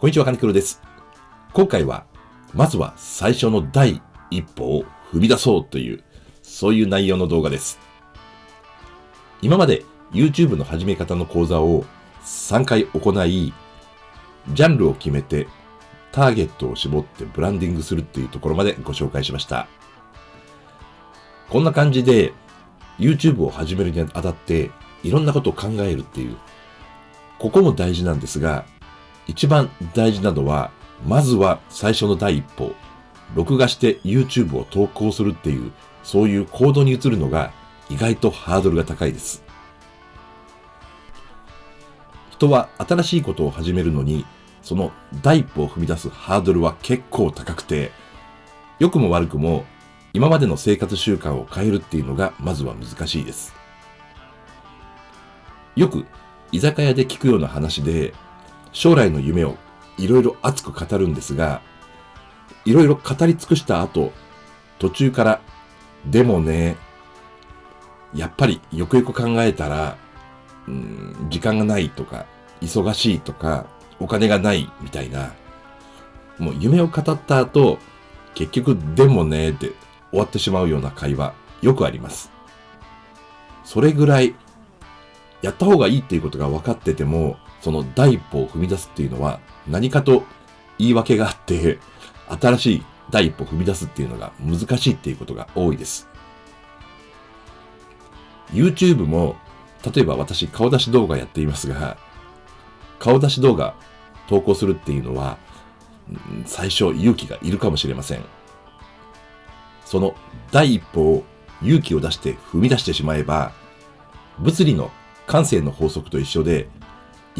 こんにちは、金黒です。今回は、まずは最初の第一歩を踏み出そうという、そういう内容の動画です。今まで YouTube の始め方の講座を3回行い、ジャンルを決めてターゲットを絞ってブランディングするっていうところまでご紹介しました。こんな感じで YouTube を始めるにあたっていろんなことを考えるっていう、ここも大事なんですが、一番大事なのは、まずは最初の第一歩、録画して YouTube を投稿するっていう、そういう行動に移るのが意外とハードルが高いです。人は新しいことを始めるのに、その第一歩を踏み出すハードルは結構高くて、良くも悪くも今までの生活習慣を変えるっていうのがまずは難しいです。よく居酒屋で聞くような話で、将来の夢をいろいろ熱く語るんですが、いろいろ語り尽くした後、途中から、でもね、やっぱりよくよく考えたら、うん、時間がないとか、忙しいとか、お金がないみたいな、もう夢を語った後、結局でもねって終わってしまうような会話、よくあります。それぐらい、やった方がいいっていうことが分かってても、その第一歩を踏み出すっていうのは何かと言い訳があって、新しい第一歩を踏み出すっていうのが難しいっていうことが多いです。YouTube も、例えば私顔出し動画やっていますが、顔出し動画投稿するっていうのは、最初勇気がいるかもしれません。その第一歩を勇気を出して踏み出してしまえば、物理の感性の法則と一緒で、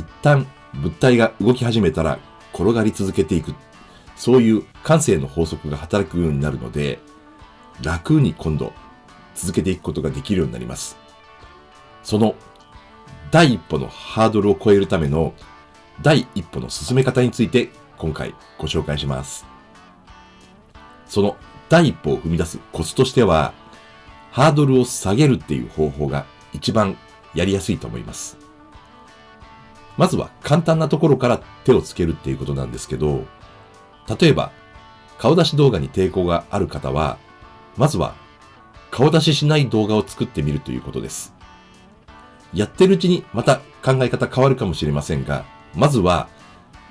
一旦物体が動き始めたら転がり続けていく。そういう感性の法則が働くようになるので、楽に今度続けていくことができるようになります。その第一歩のハードルを超えるための第一歩の進め方について今回ご紹介します。その第一歩を踏み出すコツとしては、ハードルを下げるっていう方法が一番やりやすいと思います。まずは簡単なところから手をつけるっていうことなんですけど、例えば、顔出し動画に抵抗がある方は、まずは顔出ししない動画を作ってみるということです。やってるうちにまた考え方変わるかもしれませんが、まずは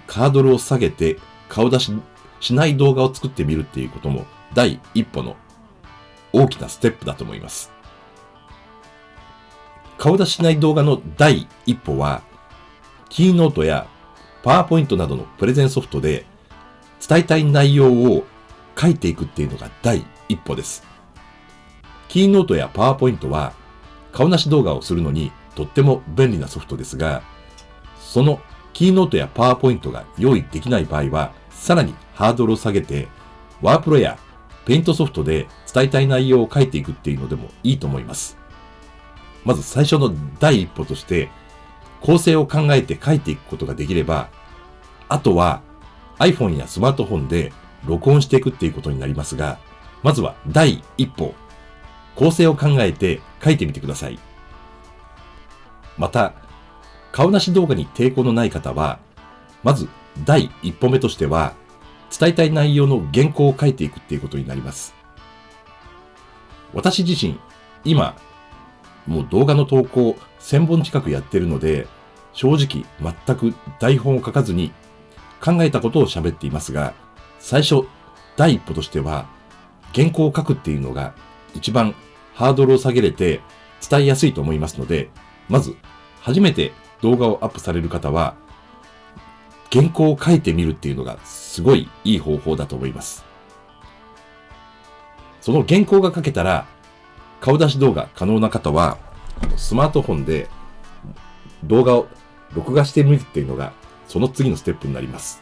ハードルを下げて顔出ししない動画を作ってみるっていうことも第一歩の大きなステップだと思います。顔出ししない動画の第一歩はキーノートやパワーポイントなどのプレゼンソフトで伝えたい内容を書いていくっていうのが第一歩です。キーノートやパワーポイントは顔なし動画をするのにとっても便利なソフトですが、そのキーノートやパワーポイントが用意できない場合は、さらにハードルを下げて、ワープロやペイントソフトで伝えたい内容を書いていくっていうのでもいいと思います。まず最初の第一歩として、構成を考えて書いていくことができれば、あとは iPhone やスマートフォンで録音していくっていうことになりますが、まずは第一歩、構成を考えて書いてみてください。また、顔なし動画に抵抗のない方は、まず第一歩目としては、伝えたい内容の原稿を書いていくっていうことになります。私自身、今、もう動画の投稿1000本近くやってるので、正直全く台本を書かずに考えたことを喋っていますが、最初、第一歩としては、原稿を書くっていうのが一番ハードルを下げれて伝えやすいと思いますので、まず、初めて動画をアップされる方は、原稿を書いてみるっていうのがすごいいい方法だと思います。その原稿が書けたら、顔出し動画可能な方は、スマートフォンで動画を録画してみるっていうのが、その次のステップになります。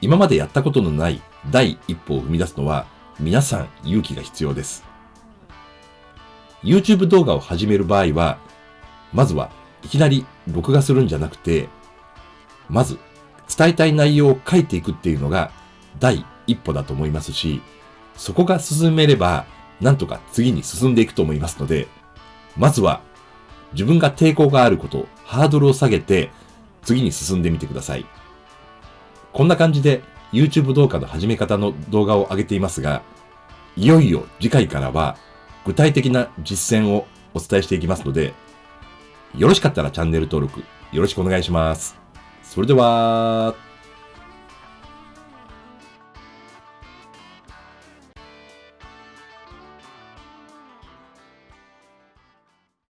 今までやったことのない第一歩を踏み出すのは、皆さん勇気が必要です。YouTube 動画を始める場合は、まずはいきなり録画するんじゃなくて、まず伝えたい内容を書いていくっていうのが第一歩だと思いますし、そこが進めれば、なんとか次に進んでいくと思いますので、まずは自分が抵抗があること、ハードルを下げて次に進んでみてください。こんな感じで YouTube 動画の始め方の動画を上げていますが、いよいよ次回からは具体的な実践をお伝えしていきますので、よろしかったらチャンネル登録よろしくお願いします。それでは、